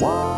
Whoa.